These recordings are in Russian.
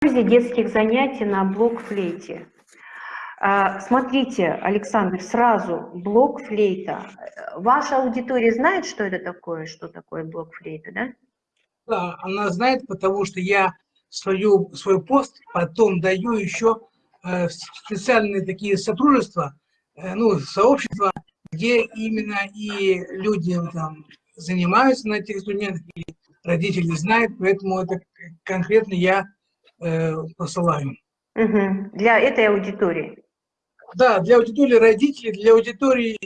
пользе детских занятий на блок-флейте. А, смотрите, Александр, сразу блок-флейта. Ваша аудитория знает, что это такое, что такое блок-флейта, да? Да, она знает, потому что я свою, свой пост потом даю еще э, специальные такие сотрудничества, э, ну, сообщества, где именно и люди там занимаются на этих студентах, и родители знают, поэтому это конкретно я э, посылаю. Угу. Для этой аудитории? Да, для аудитории родителей, для аудитории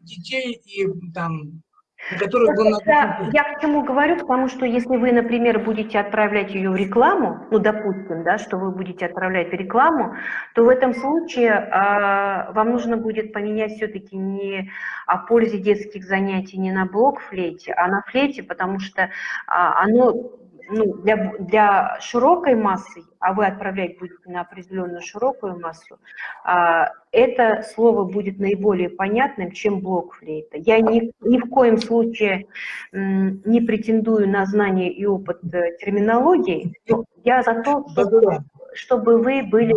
детей и там был это, я к чему говорю, потому что если вы, например, будете отправлять ее в рекламу, ну, допустим, да, что вы будете отправлять в рекламу, то в этом случае э, вам нужно будет поменять все-таки не о пользе детских занятий не на блок флейте, а на флейте, потому что э, оно ну, для, для широкой массы, а вы отправлять будете на определенную широкую массу, а, это слово будет наиболее понятным, чем блок флейта. Я ни, ни в коем случае не претендую на знание и опыт э, терминологии, но я за то, чтобы, чтобы вы были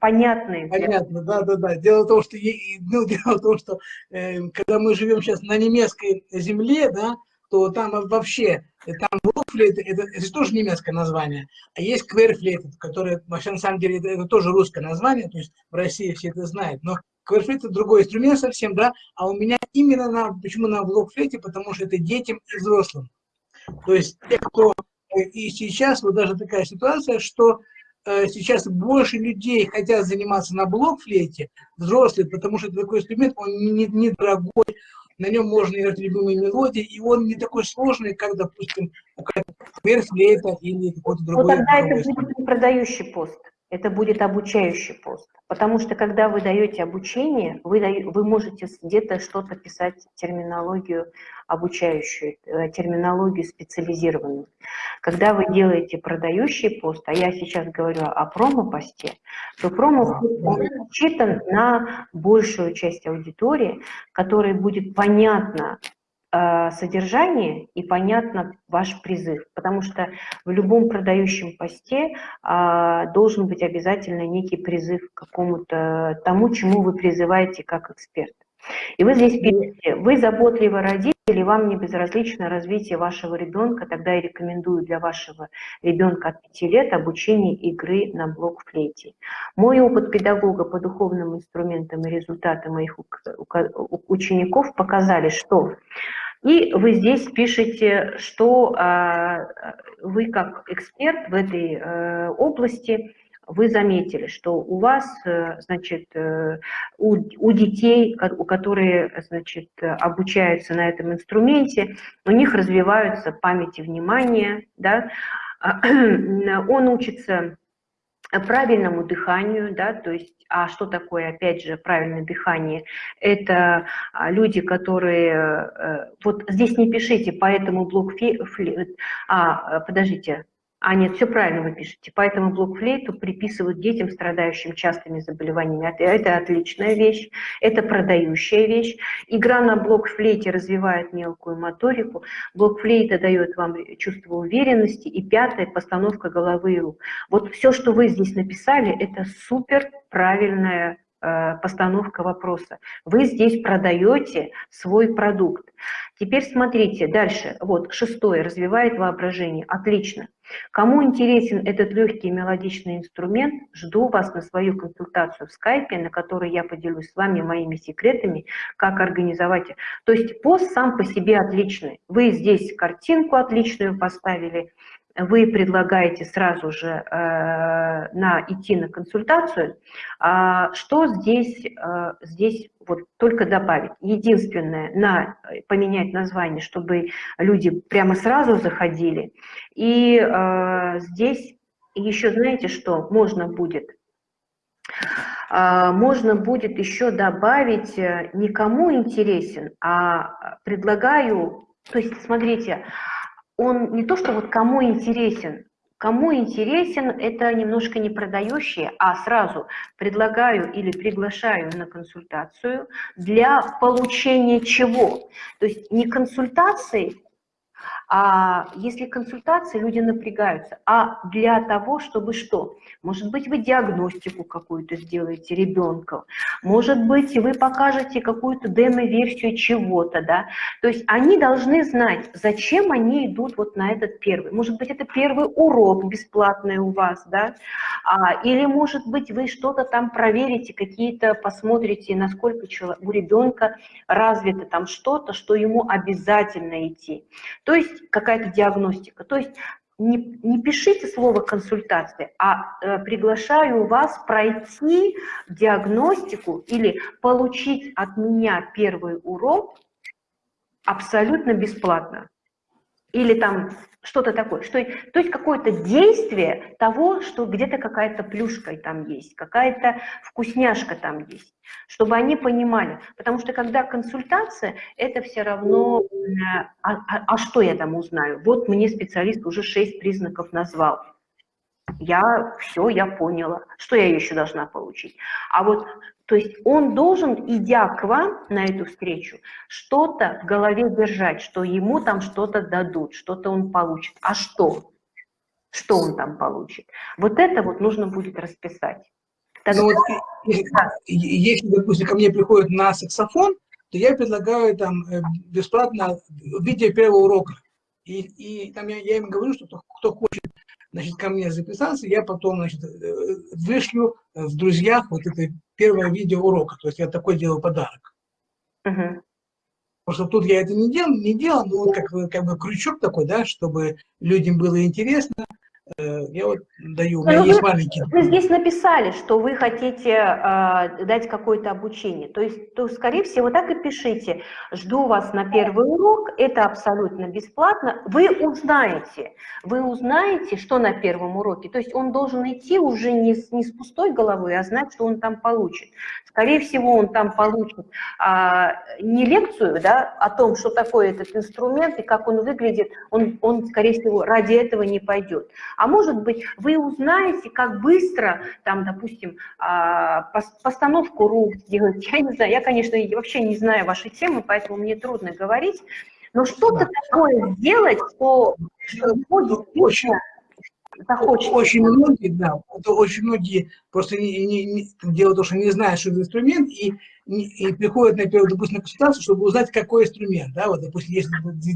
понятны. Понятно, да, да, да. Дело в том, что, ну, дело в том, что э, когда мы живем сейчас на немецкой земле, да, то там вообще, там блокфлейт, это, это тоже немецкое название, а есть кверфлейт, который, вообще на самом деле, это, это тоже русское название, то есть в России все это знают, но кверфлейт это другой инструмент совсем, да, а у меня именно на, почему на блокфлейте, потому что это детям и взрослым. То есть те, кто, э, и сейчас вот даже такая ситуация, что э, сейчас больше людей хотят заниматься на блокфлейте, взрослые, потому что такой инструмент, он недорогой, не, не на нем можно играть любимые мелодии, и он не такой сложный, как, допустим, флейта или какой-то другой. Ну, тогда это будет не продающий пост, это будет обучающий пост. Потому что, когда вы даете обучение, вы, даете, вы можете где-то что-то писать, терминологию обучающую, э, терминологию специализированную. Когда вы делаете продающий пост, а я сейчас говорю о промо-посте, то промо-пост рассчитан на большую часть аудитории, которой будет понятно, э, содержание и понятно ваш призыв, потому что в любом продающем посте а, должен быть обязательно некий призыв к какому-то тому, чему вы призываете как эксперт. И вы здесь пишете, вы заботливый родитель, вам не безразлично развитие вашего ребенка, тогда я рекомендую для вашего ребенка от 5 лет обучение игры на блок-флейте. Мой опыт педагога по духовным инструментам и результаты моих учеников показали, что и вы здесь пишете, что э, вы как эксперт в этой э, области вы заметили, что у вас, э, значит, э, у, у детей, у которые, значит, обучаются на этом инструменте, у них развиваются память и внимание, да, он учится правильному дыханию, да, то есть, а что такое, опять же, правильное дыхание? Это а, люди, которые, э, вот здесь не пишите, поэтому блок, фли, а, подождите, а нет, все правильно вы пишете. Поэтому блокфлейту приписывают детям, страдающим частыми заболеваниями. Это отличная вещь, это продающая вещь. Игра на блокфлейте развивает мелкую моторику. Блокфлейта дает вам чувство уверенности. И пятое, постановка головы и рук. Вот все, что вы здесь написали, это супер правильная э, постановка вопроса. Вы здесь продаете свой продукт. Теперь смотрите дальше. Вот шестое, развивает воображение. Отлично. Кому интересен этот легкий мелодичный инструмент, жду вас на свою консультацию в скайпе, на которой я поделюсь с вами моими секретами, как организовать. То есть пост сам по себе отличный. Вы здесь картинку отличную поставили, вы предлагаете сразу же э, на, идти на консультацию, а что здесь, э, здесь вот только добавить? Единственное, на, поменять название, чтобы люди прямо сразу заходили. И э, здесь еще знаете что? Можно будет э, можно будет еще добавить э, никому интересен, а предлагаю, то есть смотрите, он не то, что вот кому интересен, кому интересен, это немножко не продающие, а сразу предлагаю или приглашаю на консультацию для получения чего? То есть не консультации, А если консультации, люди напрягаются. А для того, чтобы что? Может быть, вы диагностику какую-то сделаете ребенка, может быть, вы покажете какую-то демо-версию чего-то, да. То есть они должны знать, зачем они идут вот на этот первый. Может быть, это первый урок бесплатный у вас, да. А, или, может быть, вы что-то там проверите, какие-то посмотрите, насколько у ребенка развито там что-то, что ему обязательно идти. То есть какая-то диагностика. То есть не, не пишите слово консультация, а э, приглашаю вас пройти диагностику или получить от меня первый урок абсолютно бесплатно. Или там что-то такое. Что, то есть какое-то действие того, что где-то какая-то плюшка там есть, какая-то вкусняшка там есть, чтобы они понимали. Потому что когда консультация, это все равно, а, а, а что я там узнаю? Вот мне специалист уже шесть признаков назвал. Я все, я поняла. Что я еще должна получить? А вот то есть он должен, идя к вам на эту встречу, что-то в голове держать, что ему там что-то дадут, что-то он получит. А что? Что он там получит? Вот это вот нужно будет расписать. Тогда... Ну, вот, если, допустим, ко мне приходит на саксофон, то я предлагаю там э, бесплатно видео первого урока. И, и там я, я им говорю, что кто, кто хочет значит, ко мне записаться, я потом, значит, э, вышлю в друзьях вот это первое видео урока. То есть я такой делаю подарок. Uh Потому что тут я это не делал, не делал, но вот как, как бы крючок такой, да, чтобы людям было интересно, Э, я вот даю, у меня Но есть вы, маленький. Вы здесь написали, что вы хотите э, дать какое-то обучение. То есть, то, скорее всего, так и пишите. Жду вас на первый урок, это абсолютно бесплатно. Вы узнаете, вы узнаете, что на первом уроке. То есть он должен идти уже не с, не с пустой головой, а знать, что он там получит. Скорее всего, он там получит а, не лекцию да, о том, что такое этот инструмент и как он выглядит, он, он, скорее всего, ради этого не пойдет. А может быть, вы узнаете, как быстро, там, допустим, а, постановку рук сделать. Я не знаю, я, конечно, вообще не знаю вашей темы, поэтому мне трудно говорить. Но что-то такое сделать, что, что очень, захочется. Очень многие, да, очень многие просто не, не, не, дело в том, что не знают, что это инструмент, и, и приходят, например, допустим, на консультацию, чтобы узнать, какой инструмент, да, вот, допустим, есть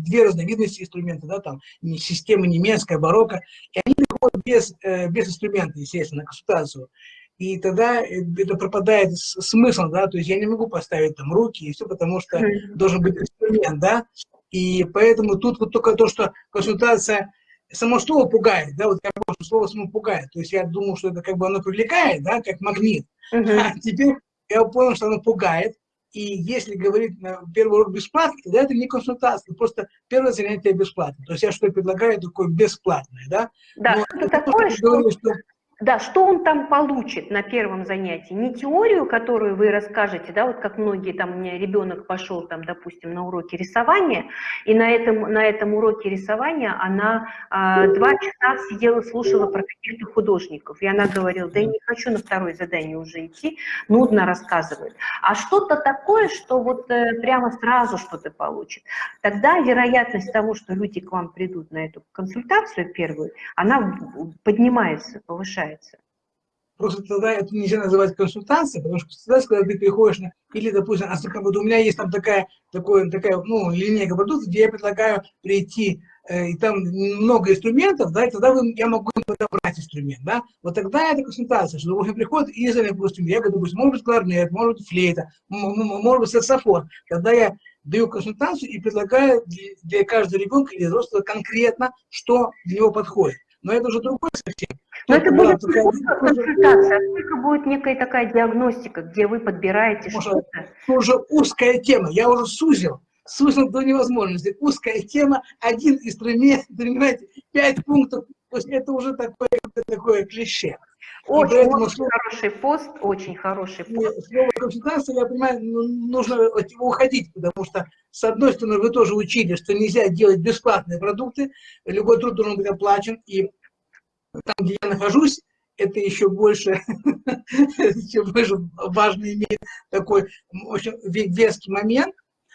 две разновидности инструмента, да, там, система немецкая, барокко, и они приходят без, э, без инструмента, естественно, на консультацию. И тогда э, это пропадает смысл, да, то есть я не могу поставить там руки и все, потому что должен быть инструмент, да, и поэтому тут вот только то, что консультация само слово пугает, да, вот я помню, слово само пугает, то есть я думал, что это как бы оно привлекает, да, как магнит, uh -huh. а теперь я понял, что оно пугает, и если говорить на первый урок бесплатно, тогда это не консультация, просто первое занятие бесплатно, то есть я что предлагаю такое бесплатное, да. Да, Но это такое, что... Говорю, что да, что он там получит на первом занятии? Не теорию, которую вы расскажете, да, вот как многие, там у меня ребенок пошел, там, допустим, на уроки рисования, и на этом, на этом уроке рисования она а, два часа сидела, слушала про каких-то художников, и она говорила, да я не хочу на второе задание уже идти, нудно рассказывает. А что-то такое, что вот э, прямо сразу что-то получит. Тогда вероятность того, что люди к вам придут на эту консультацию первую, она поднимается, повышается получается. Просто тогда это нельзя называть консультацией, потому что консультация, когда ты приходишь на... Или, допустим, а вот у меня есть там такая, такое, такая ну, линейка продуктов, где я предлагаю прийти, э, и там много инструментов, да, и тогда вы, я могу подобрать инструмент, да. Вот тогда это консультация, что, допустим, приходит из, допустим, я говорю, допустим, может быть кларнет, может быть флейта, может быть саксофон. Тогда я даю консультацию и предлагаю для каждого ребенка или взрослого конкретно, что для него подходит. Но это уже другой совсем. Но это будет консультация, а только будет некая такая диагностика, где вы подбираете что-то. Это уже узкая тема, я уже сузил, сузил до невозможности. Узкая тема, один инструмент, понимаете, пять пунктов, то есть это уже такое, такое клише. Очень, очень слово, хороший пост, очень хороший пост. Слово консультация, я понимаю, ну, нужно от него уходить, потому что, с одной стороны, вы тоже учили, что нельзя делать бесплатные продукты, любой труд должен быть оплачен, и там, где я нахожусь, это еще больше, еще больше важно иметь такой очень веский момент,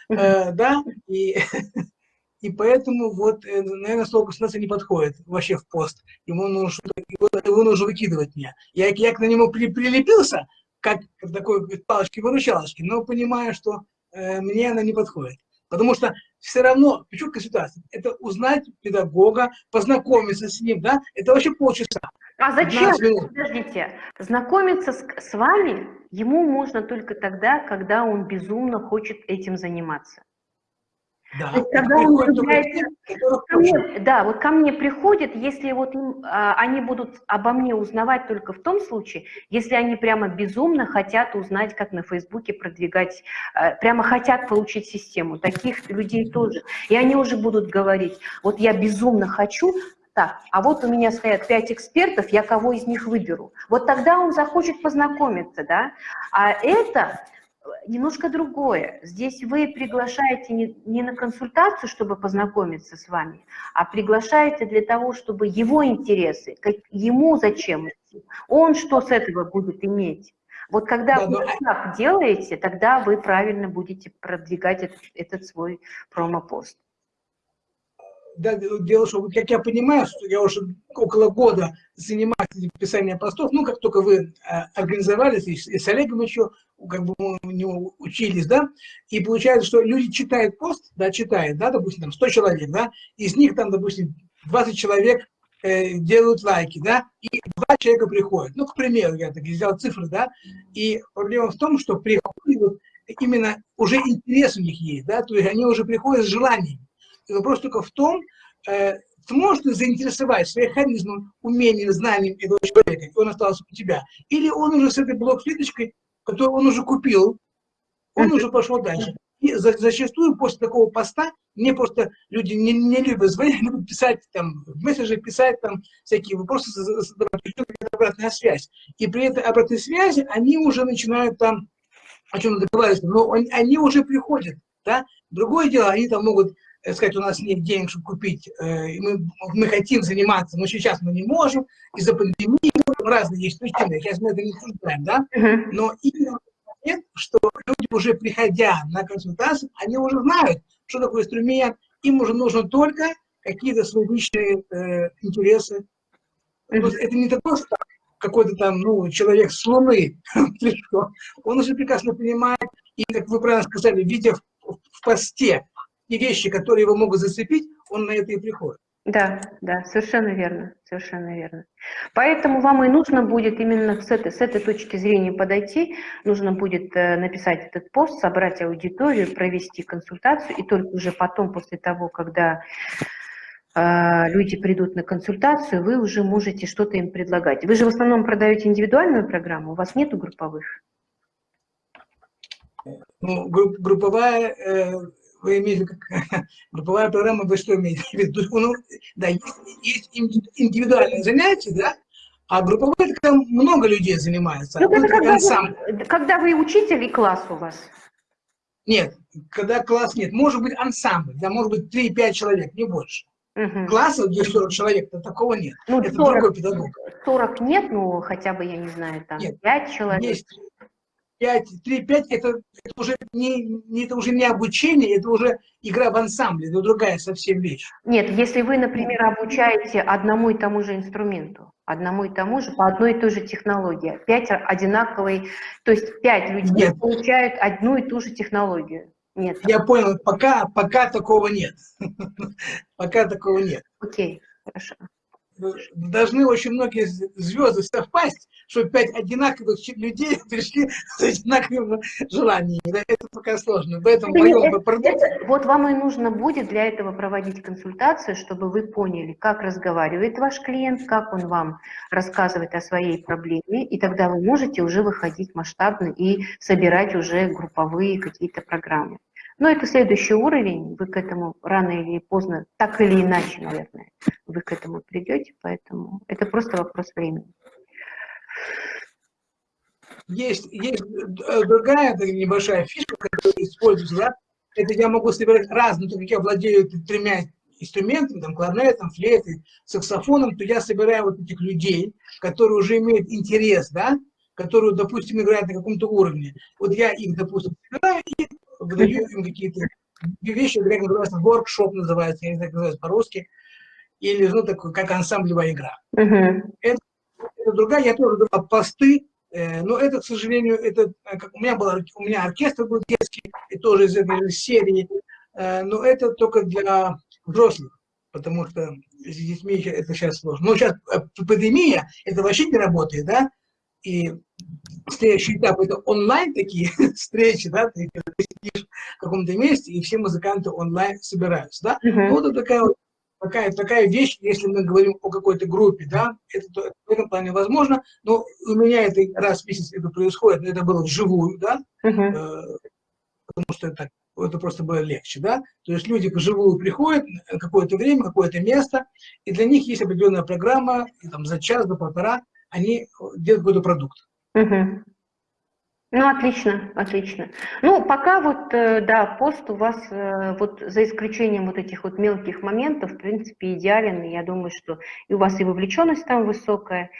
э, да, и и поэтому вот, э, наверное, слово государство не подходит вообще в пост. Ему нужно, его, его нужно выкидывать мне. Я, я к на него при, прилепился, как такой палочки-выручалочки, но понимаю, что э, мне она не подходит. Потому что все равно, почему ситуация? Это узнать педагога, познакомиться с ним, да? Это вообще полчаса. А зачем? Подождите. Знакомиться с, с вами ему можно только тогда, когда он безумно хочет этим заниматься. Да, когда он является, ко мне, да, вот ко мне приходят, если вот им, а, они будут обо мне узнавать только в том случае, если они прямо безумно хотят узнать, как на Фейсбуке продвигать, а, прямо хотят получить систему. Таких людей тоже. И они уже будут говорить, вот я безумно хочу, так, а вот у меня стоят пять экспертов, я кого из них выберу. Вот тогда он захочет познакомиться, да. А это немножко другое. Здесь вы приглашаете не, не на консультацию, чтобы познакомиться с вами, а приглашаете для того, чтобы его интересы, как, ему зачем идти, он что с этого будет иметь. Вот когда да, вы да. так делаете, тогда вы правильно будете продвигать этот, этот свой промопост да, дело, что, как я понимаю, что я уже около года занимаюсь писанием постов, ну, как только вы э, организовались, и с Олегом еще, как бы у него учились, да, и получается, что люди читают пост, да, читают, да, допустим, там 100 человек, да, из них там, допустим, 20 человек э, делают лайки, да, и два человека приходят. Ну, к примеру, я так взял цифры, да, и проблема в том, что приходят именно уже интерес у них есть, да, то есть они уже приходят с желанием. И вопрос только в том, э, сможешь ты заинтересовать своим харизмом, умением, знанием этого человека, и он остался у тебя, или он уже с этой блок-клеточкой, которую он уже купил, он уже пошел дальше. И за, зачастую после такого поста мне просто люди не, не любят звонить, любят писать там, в мессенджер писать там всякие вопросы, обратная связь. И при этой обратной связи они уже начинают там о чем договариваться, но они уже приходят. Да? Другое дело, они там могут Э, сказать, у нас нет денег, чтобы купить, э, мы, мы хотим заниматься, но сейчас мы не можем, из-за пандемии, разные есть причины, сейчас мы это не обсуждаем, да, но именно момент, что люди уже приходя на консультацию, они уже знают, что такое инструмент, им уже нужно только какие-то свои личные э, интересы. То есть это не такое, что какой-то там, ну, человек с Луны Он уже прекрасно понимает, и, как вы правильно сказали, видя в, в посте те вещи, которые его могут зацепить, он на это и приходит. Да, да, совершенно верно, совершенно верно. Поэтому вам и нужно будет именно с этой, с этой точки зрения подойти, нужно будет э, написать этот пост, собрать аудиторию, провести консультацию, и только уже потом, после того, когда э, люди придут на консультацию, вы уже можете что-то им предлагать. Вы же в основном продаете индивидуальную программу, у вас нету групповых? Ну, групп, групповая... Вы имеете как групповая программа, вы что имеете в виду? Ну, да, есть, индивидуальные занятия, да, а групповые, это много людей занимается. Ну, это когда, вы, когда вы учитель и класс у вас? Нет, когда класс нет. Может быть ансамбль, да, может быть 3-5 человек, не больше. Угу. Класса, где 40 человек, то такого нет. Ну, это 40, другой педагог. 40 нет, ну хотя бы, я не знаю, там нет, 5 человек. Есть 5, 3-5, это, это, уже не, не, это уже не обучение, это уже игра в ансамбле, это другая совсем вещь. Нет, если вы, например, обучаете одному и тому же инструменту, одному и тому же, по одной и той же технологии, 5 одинаковые, то есть 5 людей нет. получают одну и ту же технологию. Нет. Я понял, пока, пока такого нет. Пока такого нет. Окей, хорошо должны очень многие звезды совпасть, чтобы пять одинаковых людей пришли с одинаковыми желаниями. Да, это пока сложно. Поэтому это, это, это, вот вам и нужно будет для этого проводить консультацию, чтобы вы поняли, как разговаривает ваш клиент, как он вам рассказывает о своей проблеме, и тогда вы можете уже выходить масштабно и собирать уже групповые какие-то программы. Но это следующий уровень, вы к этому рано или поздно, так или иначе, наверное, вы к этому придете, поэтому это просто вопрос времени. Есть, есть э, другая небольшая фишка, которая используется, да? это я могу собирать разные, так как я владею тремя инструментами, там, кларнетом, флейтой, саксофоном, то я собираю вот этих людей, которые уже имеют интерес, да, которые, допустим, играют на каком-то уровне. Вот я их, допустим, собираю и выдаю им какие-то вещи, как называется, воркшоп называется, я не знаю, как называется по-русски, или, ну, такой, как ансамблевая игра. Uh -huh. это, это другая, я тоже давал посты, э, но это, к сожалению, это, э, как у меня был, у меня оркестр был детский, и тоже из этой серии, э, но это только для взрослых, потому что с детьми это сейчас сложно. Но сейчас э, пандемия, это вообще не работает, да, и следующий этап это онлайн такие встречи, да, ты сидишь в каком-то месте, и все музыканты онлайн собираются, да. Uh -huh. Вот это такая вот такая, такая вещь, если мы говорим о какой-то группе, да, это в этом плане возможно, но у меня это раз в месяц это происходит, это было вживую, да, uh -huh. потому что это, это просто было легче, да, то есть люди вживую приходят какое-то время, какое-то место, и для них есть определенная программа, и там за час, до полтора они делают какой-то продукт. -huh. Ну, отлично, отлично. Ну, пока вот, э, да, пост у вас, э, вот за исключением вот этих вот мелких моментов, в принципе, идеален. Я думаю, что и у вас и вовлеченность там высокая.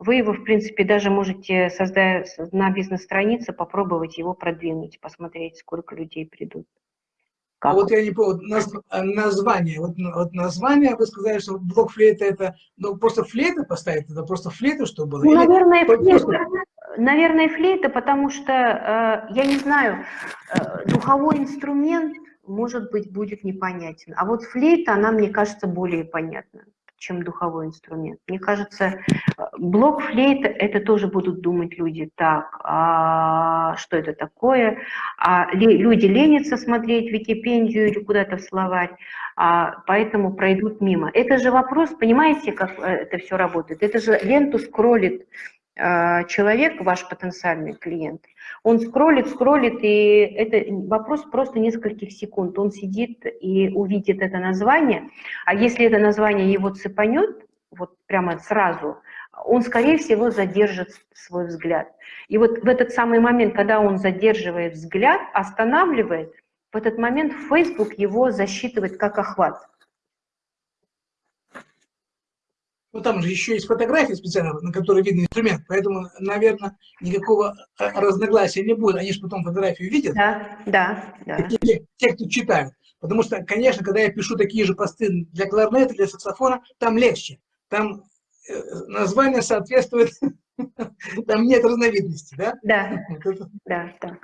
Вы его, в принципе, даже можете создать на бизнес-странице, попробовать его продвинуть, посмотреть, сколько людей придут. Как? Вот я не помню, название, вот, вот название, вы сказали, что блок флейта это, ну, просто флейта поставить, это просто флейта, что было? Ну, наверное, флейта. Наверное, флейта, потому что, э, я не знаю, э, духовой инструмент, может быть, будет непонятен. А вот флейта, она, мне кажется, более понятна, чем духовой инструмент. Мне кажется, э, блок флейта, это тоже будут думать люди, так, а что это такое? А люди ленятся смотреть Википедию или куда-то в словарь, а поэтому пройдут мимо. Это же вопрос, понимаете, как это все работает? Это же ленту скроллит человек, ваш потенциальный клиент, он скроллит, скроллит, и это вопрос просто нескольких секунд. Он сидит и увидит это название, а если это название его цепанет, вот прямо сразу, он, скорее всего, задержит свой взгляд. И вот в этот самый момент, когда он задерживает взгляд, останавливает, в этот момент Facebook его засчитывает как охват. Ну, там же еще есть фотографии специально, на которой видно инструмент, поэтому, наверное, никакого э, разногласия не будет. Они же потом фотографию видят. Да, да, да. Те, те, кто читают. Потому что, конечно, когда я пишу такие же посты для кларнета, для саксофона, там легче. Там э, название соответствует, там нет разновидности, да? Да, да, да.